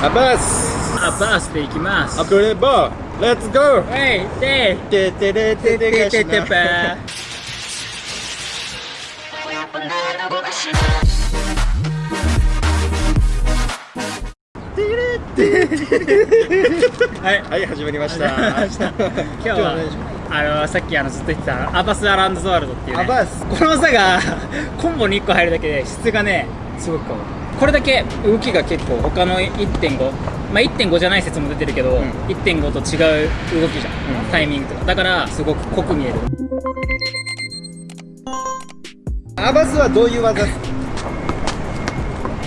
アバースアバースで行きますアプレバーレッツゴーはいでててれててがしなはいはい始まりました今日はあのさっきあのずっと言ってたアバス・アランド・ザ・ワールドっていう、ね、アバースこの技がコンボに1個入るだけで質がねすごく変わるこれだけ動きが結構他の1.5まあ1.5じゃない説も出てるけど、ん。1.5と違う動きじゃん、うん。タイミングとか。だからすごく濃く見える。アバスはどういう技？ですか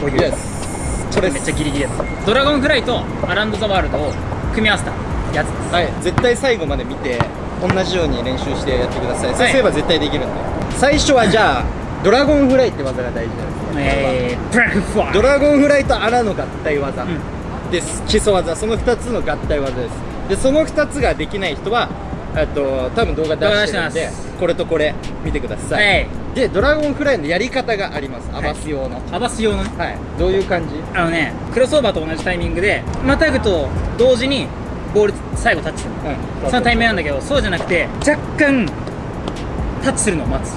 こういう。Yes これ。めっちゃギリギリやつ。ドラゴンフライとアランド・ザ・ワールドを組み合わせたやつです。はい。絶対最後まで見て同じように練習してやってください。そうすれば絶対できるんで。最初はじゃあドラゴンフライって技が大事なんですねえー、ブラックファイドラゴンフライとアラの合体技。んです、基礎技。その2つの合体技です。でその2つができない人はえっと多分動画出してるんでこれとこれ見てください、はい。でドラゴンフライのやり方があります。アバス用の。アバス用のね。はい、どういう感じ？あのねクロスオーバーと同じタイミングでまたぐと同時にボール最後タッチするの。うん。そのタイミングなんだけどそうじゃなくて若干タッチするのを待つ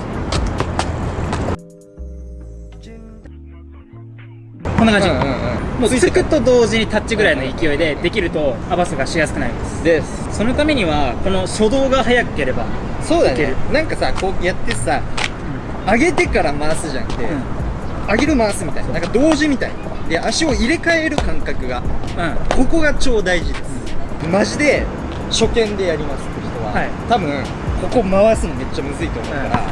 こんな感じ、うんうんうんもうつくと同時にタッチぐらいの勢いでできるとアバスがしやすくなります。です。そのためにはこの初動が速ければそうだね。なんかさこうやってさ上げてから回すじゃなくて、上げる回すみたいな。なんか同時みたいで足を入れ替える感覚がうん。ここが超大事です。マジで初見でやりますって人は、はい。多分ここ回すのめっちゃむずいと思うから、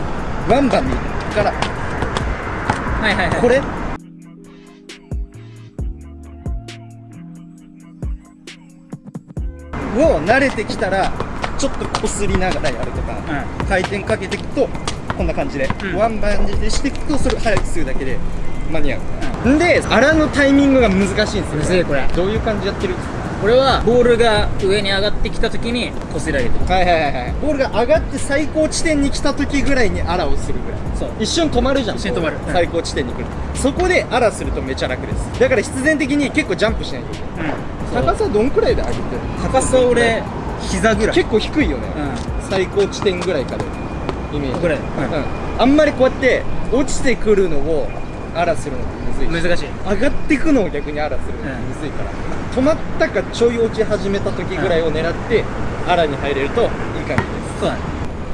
バンバン見るから。はいはいはい。これを慣れてきたらちょっとこすりながらやるとか、う回転かけていくとこんな感じで、うん。ワンバンでしていくとそれを早くするだけで間に合う、ん、で荒のタイミングが難しいんですよむずいこれ。どういう感じやってるこれはボールが上に上がってきた時にこすり上げてる。はいはいはいはい。ボールが上がって最高地点に来た時ぐらいにアラをするぐらい。そう。一瞬止まるじゃん。一瞬止まる。最高地点に来る。そこでアラするとめちゃ楽です。だから必然的に結構ジャンプしないといけない。うん。高さどんくらいで上げてる？高さ俺膝ぐらい。結構低いよね、う最高地点ぐらいからイメージ。ぐらい。うん。あんまりこうやって落ちてくるのをアラするのってむずい難しい。上がってくのを逆にアラするのってむずいから、止まったかちょい落ち始めた時ぐらいを狙ってアラに入れるといい感じです。そうだね。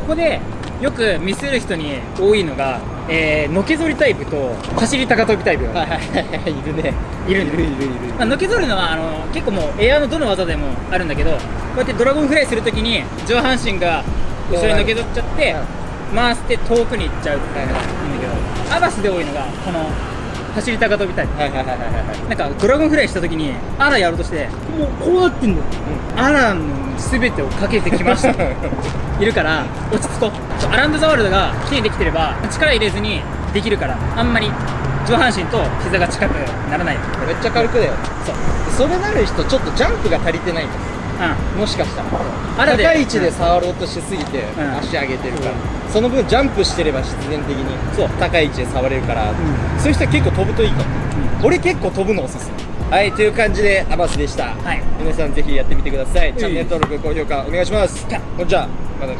ここでよく見せる人に多いのが、えー、のけぞりタイプと走り高跳びタイプが。はいはいはいい。るね。いるいるいるいるまあ、のけぞるのはあの結構もうエアのどの技でもあるんだけどこうやってドラゴンフライするときに上半身が後ろにのけぞっちゃって回して遠くに行っちゃうっていうのがいいんだけどアバスで多いのがこの走り高跳びタイプ。はいはいはいはいはいなんかドラゴンフライしたときにアラやろうとしてもうこうなってんのアラの全てをかけてきました。いるから落ち着こう。アランド・ザ・ワールドがきれいにできてれば力入れずにできるからあんまり上半身と膝が近くならない。めっちゃ軽くだよ。そう。それなる人ちょっとジャンプが足りてないんですうもしかしたら。高い位置で触ろうとしすぎてん。足上げてるから、その分ジャンプしてれば必然的にそう。高い位置で触れるから、ん。そういう人は結構飛ぶといいかも、俺結構飛ぶのおすすめ。はいという感じでアバスでした、はい。皆さんぜひやってみてください。チャンネル登録高評価お願いします。じゃまたね